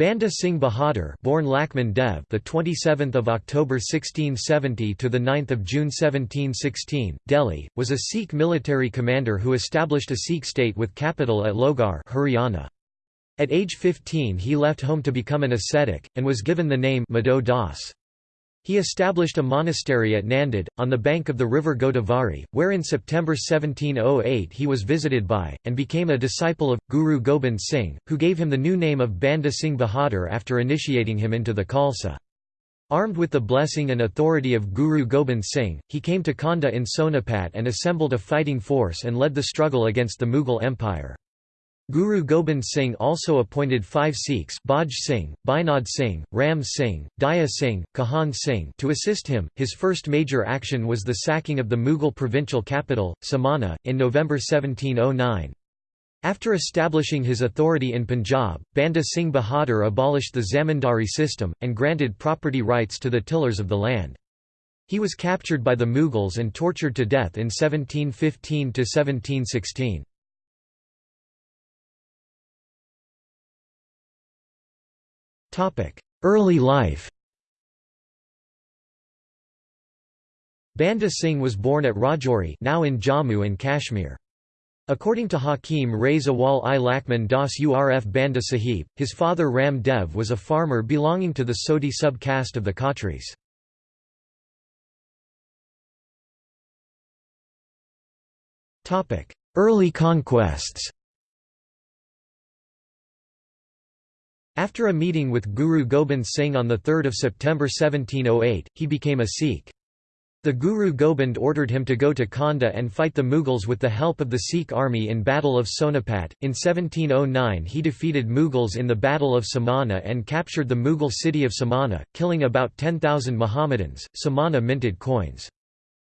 Banda Singh Bahadur, born Lakhman Dev, the 27th of October 1670 to the 9th of June 1716, Delhi, was a Sikh military commander who established a Sikh state with capital at Lohgarh, Haryana. At age 15 he left home to become an ascetic and was given the name Madho Das. He established a monastery at Nanded, on the bank of the river Godavari, where in September 1708 he was visited by, and became a disciple of, Guru Gobind Singh, who gave him the new name of Banda Singh Bahadur after initiating him into the Khalsa. Armed with the blessing and authority of Guru Gobind Singh, he came to Khanda in Sonipat and assembled a fighting force and led the struggle against the Mughal Empire. Guru Gobind Singh also appointed five Sikhs Baj Singh, Binod Singh, Ram Singh, Daya Singh, Kahan Singh to assist him. His first major action was the sacking of the Mughal provincial capital, Samana, in November 1709. After establishing his authority in Punjab, Banda Singh Bahadur abolished the zamindari system, and granted property rights to the tillers of the land. He was captured by the Mughals and tortured to death in 1715–1716. Early life Banda Singh was born at Rajouri now in Jammu and Kashmir. According to Hakim Rais Awal i Lakhman Das Urf Banda Sahib, his father Ram Dev was a farmer belonging to the Sodhi sub-caste of the Khatris. Early conquests After a meeting with Guru Gobind Singh on 3 September 1708, he became a Sikh. The Guru Gobind ordered him to go to Khanda and fight the Mughals with the help of the Sikh army in Battle of Sonipat. In 1709 he defeated Mughals in the Battle of Samana and captured the Mughal city of Samana, killing about 10,000 Mohammedans. Samana minted coins.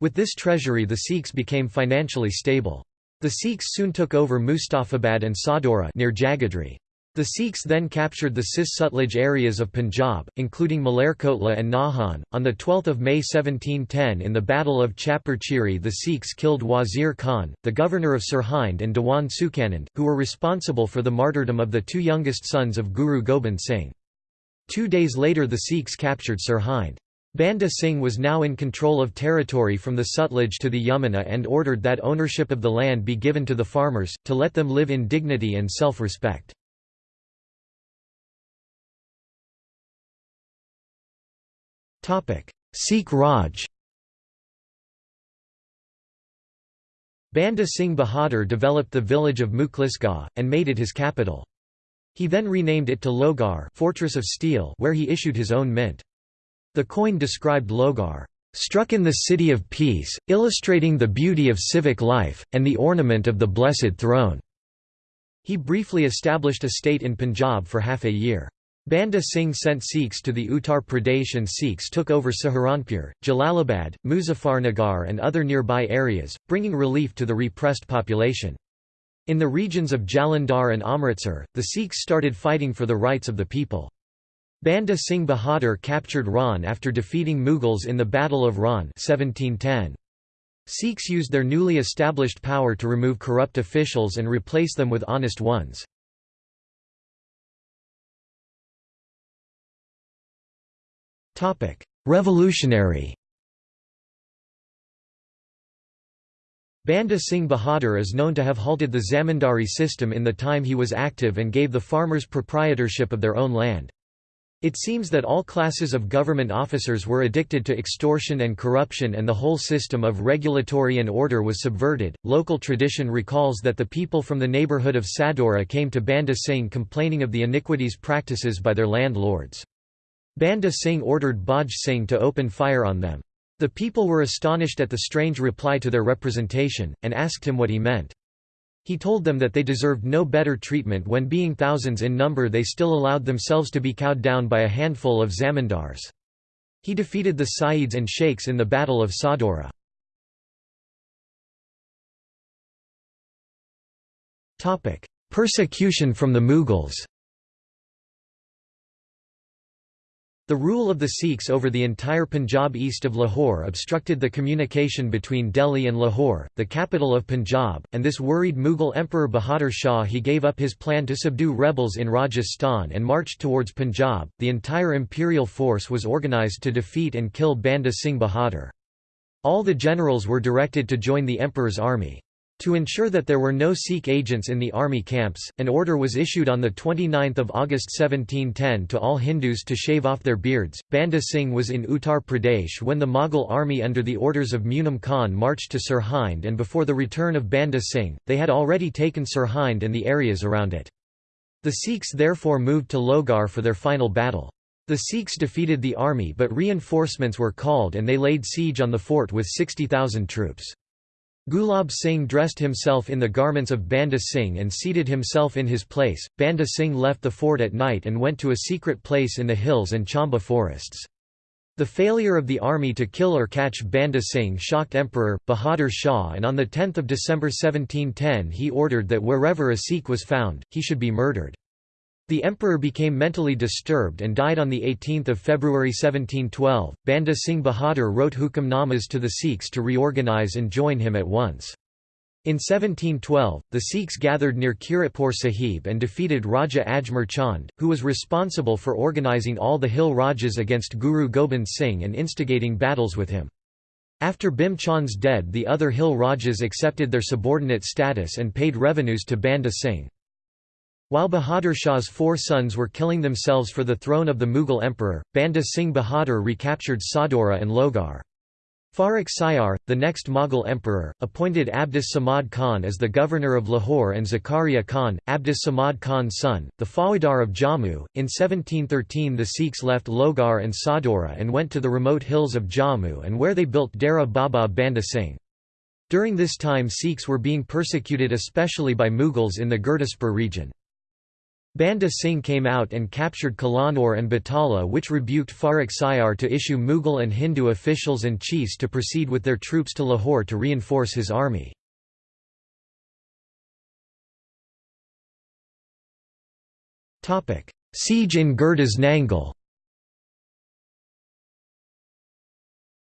With this treasury the Sikhs became financially stable. The Sikhs soon took over Mustafabad and Sadhaura near Jagadhri. The Sikhs then captured the Cis-Sutlej areas of Punjab, including Malerkotla and Nahan. On 12 May 1710 in the Battle of Chapar Chiri the Sikhs killed Wazir Khan, the governor of Sirhind and Dewan Sukhanand, who were responsible for the martyrdom of the two youngest sons of Guru Gobind Singh. Two days later the Sikhs captured Sirhind. Banda Singh was now in control of territory from the Sutlej to the Yamuna and ordered that ownership of the land be given to the farmers, to let them live in dignity and self-respect. Sikh Raj Banda Singh Bahadur developed the village of Mukhlisgarh, and made it his capital. He then renamed it to Lohgarh Fortress of Steel where he issued his own mint. The coin described Lohgarh, "...struck in the city of peace, illustrating the beauty of civic life, and the ornament of the blessed throne." He briefly established a state in Punjab for half a year. Banda Singh sent Sikhs to the Uttar Pradesh and Sikhs took over Saharanpur, Jalalabad, Muzaffarnagar and other nearby areas, bringing relief to the repressed population. In the regions of Jalandhar and Amritsar, the Sikhs started fighting for the rights of the people. Banda Singh Bahadur captured Rahon after defeating Mughals in the Battle of Rahon 1710. Sikhs used their newly established power to remove corrupt officials and replace them with honest ones. Revolutionary Banda Singh Bahadur is known to have halted the zamindari system in the time he was active and gave the farmers proprietorship of their own land. It seems that all classes of government officers were addicted to extortion and corruption and the whole system of regulatory and order was subverted. Local tradition recalls that the people from the neighborhood of Sadhaura came to Banda Singh complaining of the iniquities practices by their landlords. Banda Singh ordered Baj Singh to open fire on them. The people were astonished at the strange reply to their representation, and asked him what he meant. He told them that they deserved no better treatment when being thousands in number they still allowed themselves to be cowed down by a handful of zamindars. He defeated the Saids and Sheikhs in the Battle of Sadhaura. Persecution from the Mughals The rule of the Sikhs over the entire Punjab east of Lahore obstructed the communication between Delhi and Lahore, the capital of Punjab, and this worried Mughal Emperor Bahadur Shah he gave up his plan to subdue rebels in Rajasthan and marched towards Punjab. The entire imperial force was organised to defeat and kill Banda Singh Bahadur. All the generals were directed to join the emperor's army. To ensure that there were no Sikh agents in the army camps, an order was issued on 29 August 1710 to all Hindus to shave off their beards. Banda Singh was in Uttar Pradesh when the Mughal army under the orders of Munim Khan marched to Sirhind and before the return of Banda Singh, they had already taken Sirhind and the areas around it. The Sikhs therefore moved to Lohgarh for their final battle. The Sikhs defeated the army but reinforcements were called and they laid siege on the fort with 60,000 troops. Gulab Singh dressed himself in the garments of Banda Singh and seated himself in his place. Banda Singh left the fort at night and went to a secret place in the hills and Chamba forests. The failure of the army to kill or catch Banda Singh shocked Emperor, Bahadur Shah and on 10 December 1710 he ordered that wherever a Sikh was found, he should be murdered. The emperor became mentally disturbed and died on 18 February 1712. Banda Singh Bahadur wrote hukamnamas to the Sikhs to reorganize and join him at once. In 1712, the Sikhs gathered near Kiratpur Sahib and defeated Raja Ajmer Chand, who was responsible for organizing all the hill Rajas against Guru Gobind Singh and instigating battles with him. After Bhim Chand's death the other hill Rajas accepted their subordinate status and paid revenues to Banda Singh. While Bahadur Shah's four sons were killing themselves for the throne of the Mughal emperor, Banda Singh Bahadur recaptured Sadhaura and Lohgarh. Farrukh Siyar, the next Mughal emperor, appointed Abdus Samad Khan as the governor of Lahore and Zakaria Khan, Abdus Samad Khan's son, the Faujdar of Jammu. In 1713 the Sikhs left Lohgarh and Sadhaura and went to the remote hills of Jammu and where they built Dera Baba Banda Singh. During this time Sikhs were being persecuted especially by Mughals in the Gurdaspur region. Banda Singh came out and captured Kalanur and Batala which rebuked Farrukh Siyar to issue Mughal and Hindu officials and chiefs to proceed with their troops to Lahore to reinforce his army. Siege in Gurdas Nangal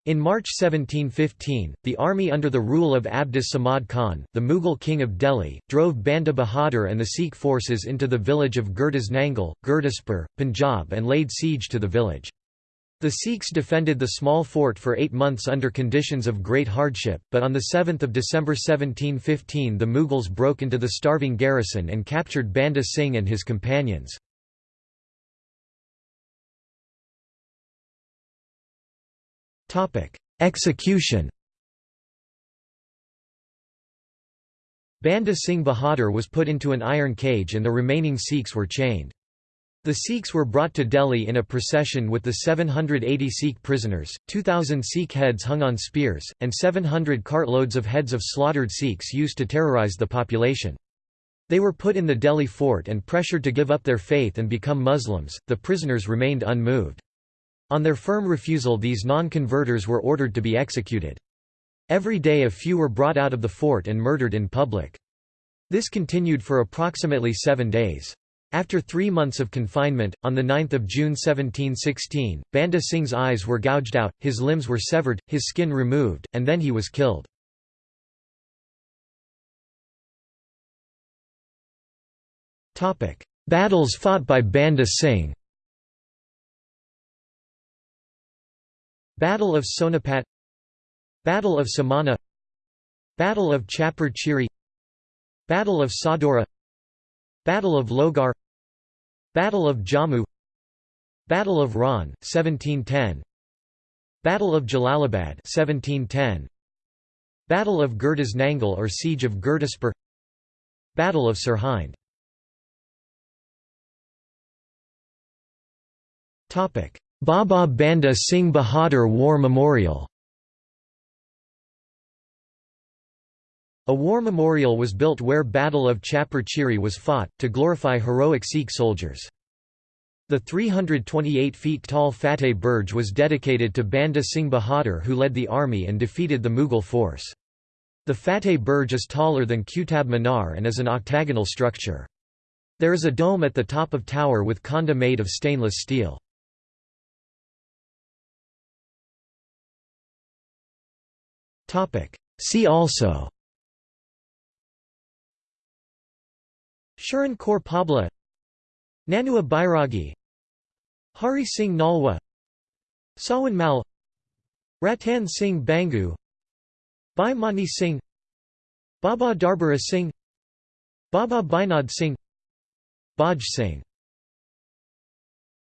In March 1715, the army under the rule of Abdus Samad Khan, the Mughal king of Delhi, drove Banda Bahadur and the Sikh forces into the village of Gurdas Nangal, Gurdaspur, Punjab and laid siege to the village. The Sikhs defended the small fort for eight months under conditions of great hardship, but on 7 December 1715 the Mughals broke into the starving garrison and captured Banda Singh and his companions. Execution Banda Singh Bahadur was put into an iron cage and the remaining Sikhs were chained. The Sikhs were brought to Delhi in a procession with the 780 Sikh prisoners, 2,000 Sikh heads hung on spears, and 700 cartloads of heads of slaughtered Sikhs used to terrorize the population. They were put in the Delhi fort and pressured to give up their faith and become Muslims, the prisoners remained unmoved. On their firm refusal these non-converters were ordered to be executed. Every day a few were brought out of the fort and murdered in public. This continued for approximately seven days. After three months of confinement, on 9 June 1716, Banda Singh's eyes were gouged out, his limbs were severed, his skin removed, and then he was killed. Battles fought by Banda Singh Battle of Sonipat Battle of Samana Battle of Chapar Chiri Battle of Sadhaura Battle of Lohgarh Battle of Jammu Battle of Rahon, 1710 Battle of Jalalabad 1710 Battle of Gurdas Nangal or Siege of Gurdaspur Battle of Sirhind Baba Banda Singh Bahadur War Memorial A war memorial was built where Battle of Chapar Chiri was fought, to glorify heroic Sikh soldiers. The 328 feet tall Fateh Burj was dedicated to Banda Singh Bahadur who led the army and defeated the Mughal force. The Fateh Burj is taller than Qutub Minar and is an octagonal structure. There is a dome at the top of tower with khanda made of stainless steel. See also. Sharan Kaur Pabla. Nanua Bairagi Hari Singh Nalwa. Sawan Mal. Ratan Singh Bangu. Bhai Mani Singh. Baba Darbara Singh. Baba Binod Singh. Baj Singh